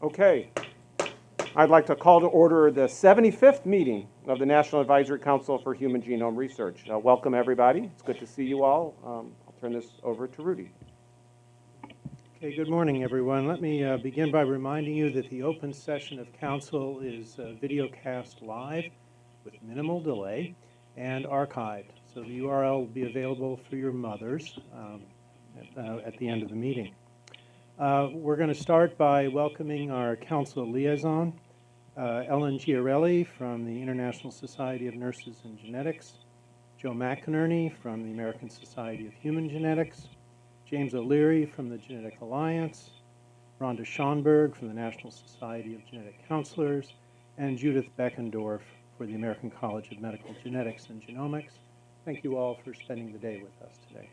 Okay. I'd like to call to order the 75th meeting of the National Advisory Council for Human Genome Research. Uh, Welcome, everybody. It's good to see you all. Um, I'll turn this over to Rudy. Okay, good morning, everyone. Let me uh, begin by reminding you that the open session of council is uh, videocast live with minimal delay and archived. So the URL will be available for your mothers um, at, uh, at the end of the meeting. Uh, We're going to start by welcoming our council liaison, uh, Ellen Giarelli from the International Society of Nurses and Genetics, Joe McInerney from the American Society of Human Genetics, James O'Leary from the Genetic Alliance, Rhonda Schonberg from the National Society of Genetic Counselors, and Judith Benkendorf for the American College of Medical Genetics and Genomics. Thank you all for spending the day with us today.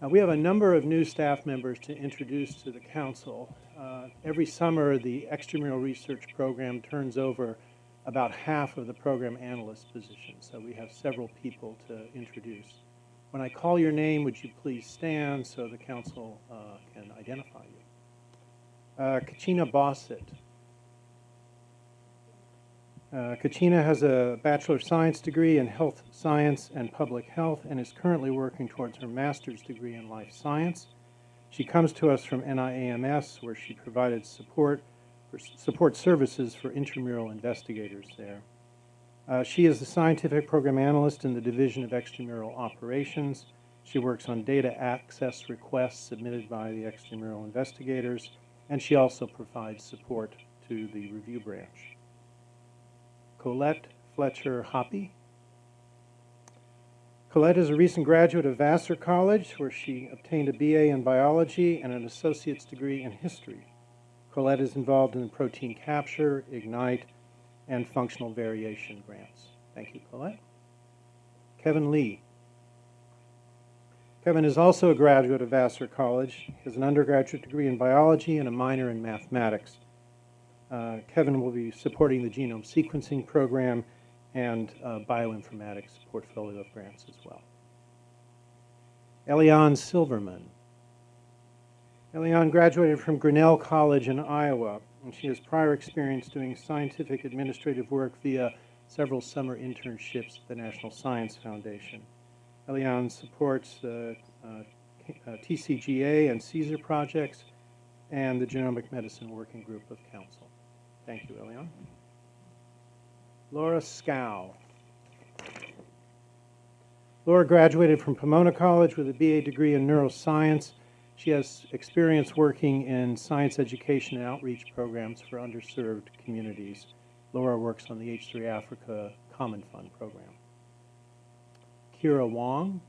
Uh, we have a number of new staff members to introduce to the council. Uh, every summer, the extramural research program turns over about half of the program analyst positions, so we have several people to introduce. When I call your name, would you please stand so the council uh, can identify you? Uh, Kachina Bossett. Uh, Kachina has a Bachelor of Science degree in Health Science and Public Health and is currently working towards her master's degree in Life Science. She comes to us from NIAMS, where she provided support for support services for intramural investigators there. Uh, she is the scientific program analyst in the Division of Extramural Operations. She works on data access requests submitted by the extramural investigators, and she also provides support to the review branch. Colette Fletcher Hoppy. Colette is a recent graduate of Vassar College, where she obtained a BA in biology and an associate's degree in history. Colette is involved in protein capture, IGNITE, and functional variation grants. Thank you, Colette. Kevin Lee. Kevin is also a graduate of Vassar College. Has an undergraduate degree in biology and a minor in mathematics. Uh, Kevin will be supporting the genome sequencing program and uh, bioinformatics portfolio of grants as well. Elian Silverman. Elian graduated from Grinnell College in Iowa, and she has prior experience doing scientific administrative work via several summer internships at the National Science Foundation. Elian supports the uh, uh, TCGA and CSER projects and the Genomic Medicine Working Group of Council. Thank you, Eliane. Laura Scow. Laura graduated from Pomona College with a BA degree in neuroscience. She has experience working in science education and outreach programs for underserved communities. Laura works on the H3 Africa Common Fund program. Kira Wong.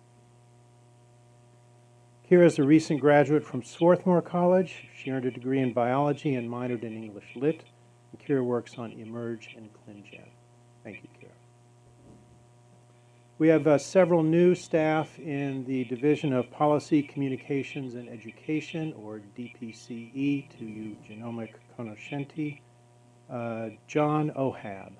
Kira is a recent graduate from Swarthmore College. She earned a degree in biology and minored in English Lit. And Kira works on eMERGE and ClinGen. Thank you, Kira. We have uh, several new staff in the Division of Policy, Communications, and Education, or DPCE, to you genomic conoscenti. Uh, John Ohab.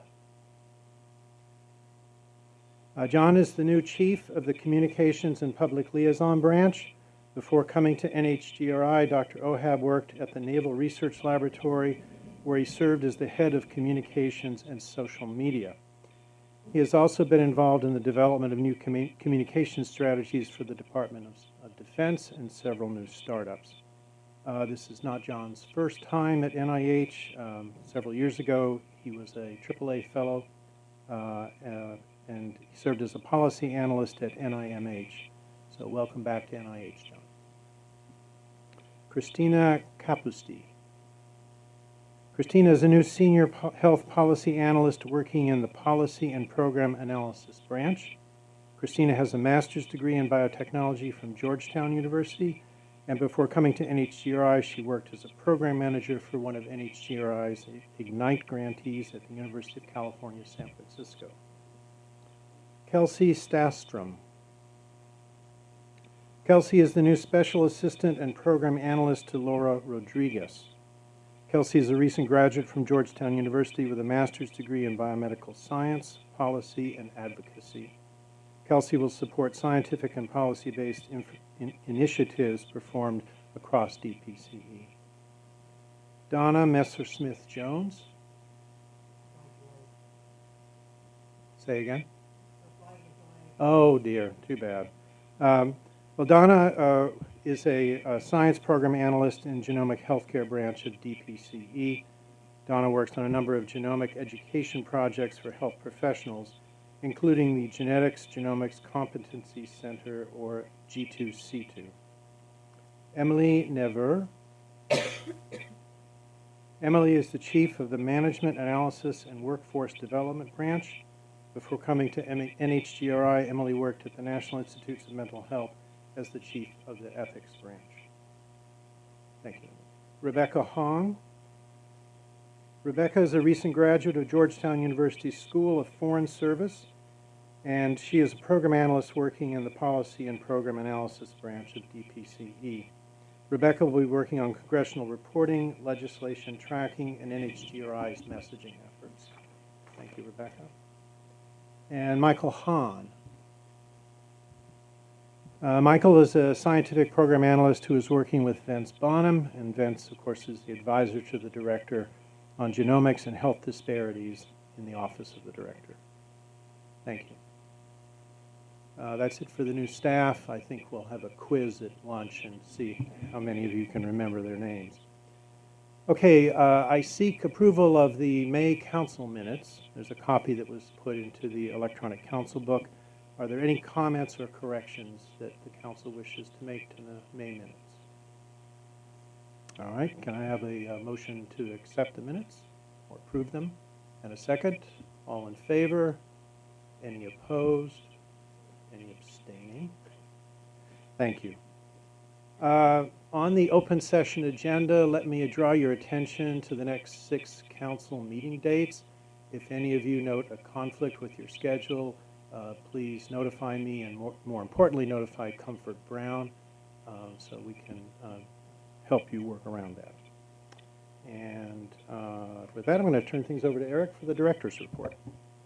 Uh, John is the new chief of the Communications and Public Liaison Branch. Before coming to NHGRI, Dr. Ohab worked at the Naval Research Laboratory, where he served as the head of communications and social media. He has also been involved in the development of new commu communication strategies for the Department of, of Defense and several new startups. Uh, this is not John's first time at NIH. Um, several years ago, he was a AAAS fellow uh, uh, and he served as a policy analyst at NIMH. So welcome back to NIH, John. Christina Capusti. Christina is a new senior po health policy analyst working in the policy and program analysis branch. Christina has a master's degree in biotechnology from Georgetown University, and before coming to NHGRI, she worked as a program manager for one of NHGRI's IGNITE grantees at the University of California, San Francisco. Kelsey Stastrom. Kelsey is the new special assistant and program analyst to Laura Rodriguez. Kelsey is a recent graduate from Georgetown University with a master's degree in biomedical science, policy, and advocacy. Kelsey will support scientific and policy-based in initiatives performed across DPCE. Donna Messersmith-Jones. Say again? Oh dear, too bad. Um, Well, Donna uh, is a a science program analyst in genomic healthcare branch at DPCE. Donna works on a number of genomic education projects for health professionals, including the Genetics Genomics Competency Center, or G2C2. Emily Never. Emily is the chief of the Management Analysis and Workforce Development Branch. Before coming to NHGRI, Emily worked at the National Institutes of Mental Health as the chief of the Ethics Branch. Thank you. Rebecca Hong. Rebecca is a recent graduate of Georgetown University School of Foreign Service, and she is a program analyst working in the Policy and Program Analysis branch of DPCE. Rebecca will be working on congressional reporting, legislation tracking, and NHGRI's messaging efforts. Thank you, Rebecca. And Michael Hahn. Uh, Michael is a scientific program analyst who is working with Vince Bonham, and Vince, of course, is the advisor to the director on genomics and health disparities in the Office of the Director. Thank you. Uh, That's it for the new staff. I think we'll have a quiz at lunch and see how many of you can remember their names. Okay, uh, I seek approval of the May council minutes. There's a copy that was put into the electronic council book. Are there any comments or corrections that the council wishes to make to the May minutes? All right, can I have a uh, motion to accept the minutes or approve them? And a second? All in favor? Any opposed? Any abstaining? Thank you. Uh, On the open session agenda, let me draw your attention to the next six council meeting dates. If any of you note a conflict with your schedule, uh, please notify me and more more importantly, notify Comfort Brown uh, so we can uh, help you work around that. And uh, with that, I'm going to turn things over to Eric for the director's report.